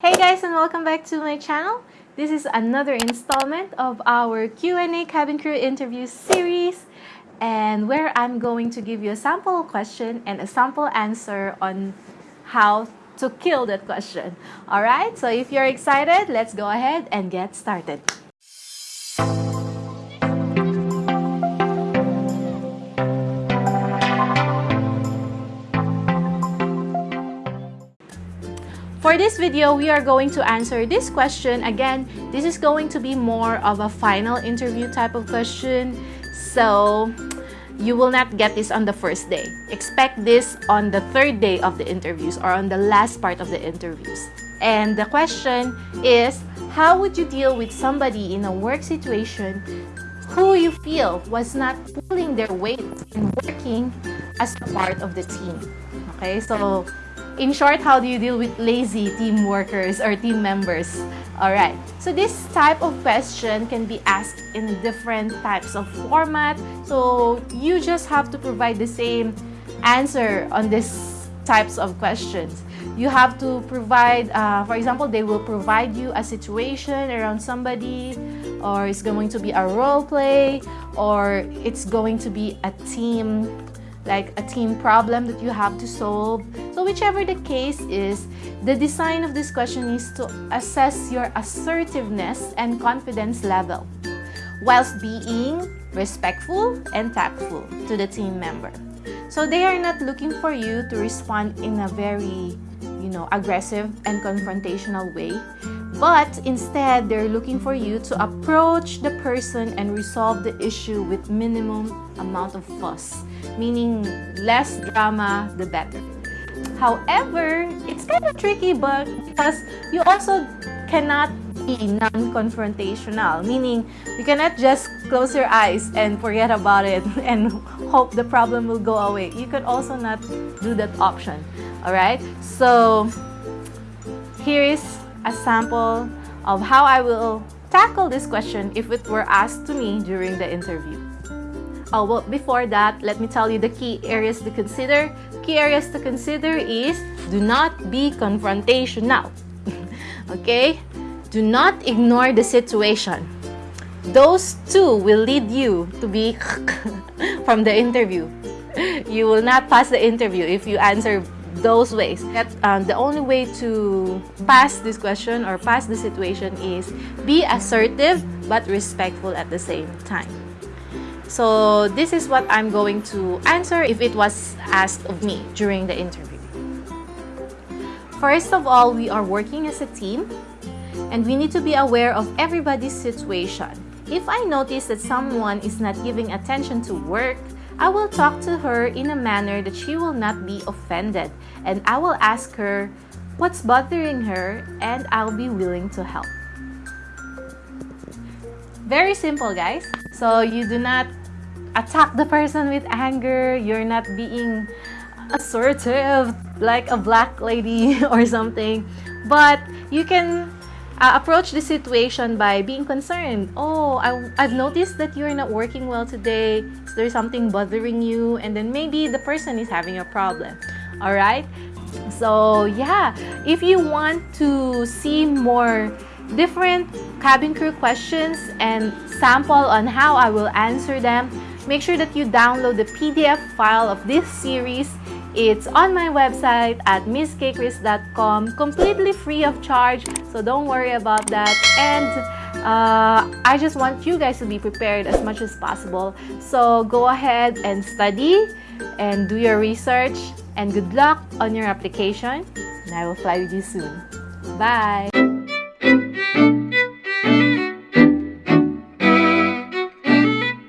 Hey guys and welcome back to my channel. This is another installment of our Q&A cabin crew interview series and where I'm going to give you a sample question and a sample answer on how to kill that question. Alright, so if you're excited, let's go ahead and get started. For this video, we are going to answer this question. Again, this is going to be more of a final interview type of question. So, you will not get this on the first day. Expect this on the third day of the interviews or on the last part of the interviews. And the question is, how would you deal with somebody in a work situation who you feel was not pulling their weight and working as a part of the team? Okay, so in short, how do you deal with lazy team workers or team members? Alright, so this type of question can be asked in different types of format. So you just have to provide the same answer on these types of questions. You have to provide, uh, for example, they will provide you a situation around somebody or it's going to be a role play or it's going to be a team like a team problem that you have to solve. So whichever the case is, the design of this question is to assess your assertiveness and confidence level whilst being respectful and tactful to the team member. So they are not looking for you to respond in a very, you know, aggressive and confrontational way, but instead they're looking for you to approach the person and resolve the issue with minimum amount of fuss, meaning less drama, the better. However, it's kind of tricky but because you also cannot be non-confrontational, meaning you cannot just close your eyes and forget about it and hope the problem will go away. You could also not do that option, all right? So here is a sample of how I will tackle this question if it were asked to me during the interview. Oh, well, before that, let me tell you the key areas to consider. Key areas to consider is do not be confrontational. okay? Do not ignore the situation. Those two will lead you to be from the interview. You will not pass the interview if you answer those ways. That, um, the only way to pass this question or pass the situation is be assertive but respectful at the same time. So this is what I'm going to answer if it was asked of me during the interview. First of all, we are working as a team and we need to be aware of everybody's situation. If I notice that someone is not giving attention to work, I will talk to her in a manner that she will not be offended and I will ask her what's bothering her and I'll be willing to help. Very simple guys. So you do not attack the person with anger. You're not being assertive like a black lady or something. But you can uh, approach the situation by being concerned. Oh, I, I've noticed that you're not working well today. Is there something bothering you? And then maybe the person is having a problem. All right? So, yeah, if you want to see more different cabin crew questions and sample on how I will answer them, make sure that you download the PDF file of this series. It's on my website at misskchris.com, completely free of charge, so don't worry about that. And uh, I just want you guys to be prepared as much as possible. So go ahead and study and do your research and good luck on your application. And I will fly with you soon. Bye!